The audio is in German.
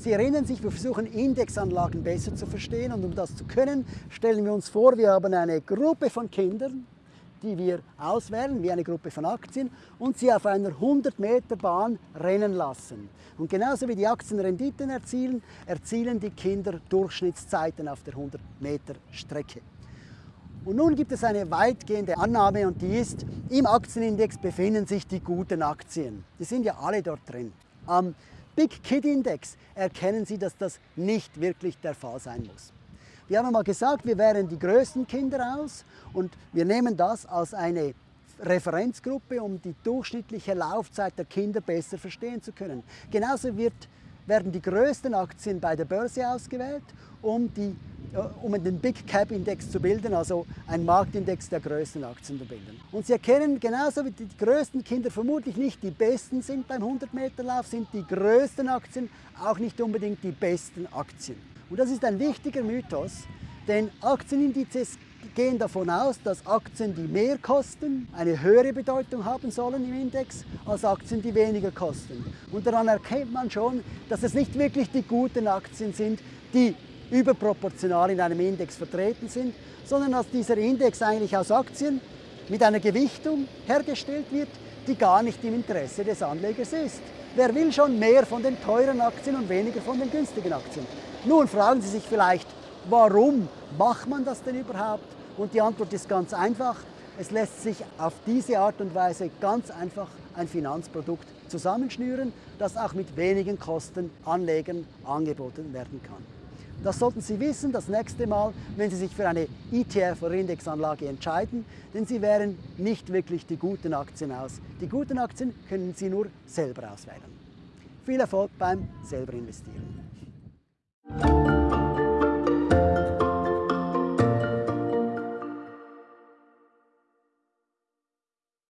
Sie erinnern sich, wir versuchen Indexanlagen besser zu verstehen und um das zu können, stellen wir uns vor, wir haben eine Gruppe von Kindern, die wir auswählen, wie eine Gruppe von Aktien, und sie auf einer 100 Meter Bahn rennen lassen. Und genauso wie die Aktien Renditen erzielen, erzielen die Kinder Durchschnittszeiten auf der 100 Meter Strecke. Und nun gibt es eine weitgehende Annahme und die ist, im Aktienindex befinden sich die guten Aktien. Die sind ja alle dort drin. Am Big Kid Index erkennen Sie, dass das nicht wirklich der Fall sein muss. Wir haben mal gesagt, wir wären die größten Kinder aus und wir nehmen das als eine Referenzgruppe, um die durchschnittliche Laufzeit der Kinder besser verstehen zu können. Genauso wird, werden die größten Aktien bei der Börse ausgewählt, um, die, um den Big Cap Index zu bilden, also ein Marktindex der größten Aktien zu bilden. Und Sie erkennen, genauso wie die größten Kinder vermutlich nicht die besten sind beim 100-Meter-Lauf, sind die größten Aktien auch nicht unbedingt die besten Aktien. Und das ist ein wichtiger Mythos, denn Aktienindizes gehen davon aus, dass Aktien, die mehr kosten, eine höhere Bedeutung haben sollen im Index als Aktien, die weniger kosten. Und daran erkennt man schon, dass es nicht wirklich die guten Aktien sind, die überproportional in einem Index vertreten sind, sondern dass dieser Index eigentlich aus Aktien mit einer Gewichtung hergestellt wird, die gar nicht im Interesse des Anlegers ist. Wer will schon mehr von den teuren Aktien und weniger von den günstigen Aktien? Nun fragen Sie sich vielleicht, warum macht man das denn überhaupt? Und die Antwort ist ganz einfach. Es lässt sich auf diese Art und Weise ganz einfach ein Finanzprodukt zusammenschnüren, das auch mit wenigen Kosten Anlegern angeboten werden kann. Das sollten Sie wissen das nächste Mal, wenn Sie sich für eine ETF- oder Indexanlage entscheiden, denn Sie wählen nicht wirklich die guten Aktien aus. Die guten Aktien können Sie nur selber auswählen. Viel Erfolg beim selber investieren.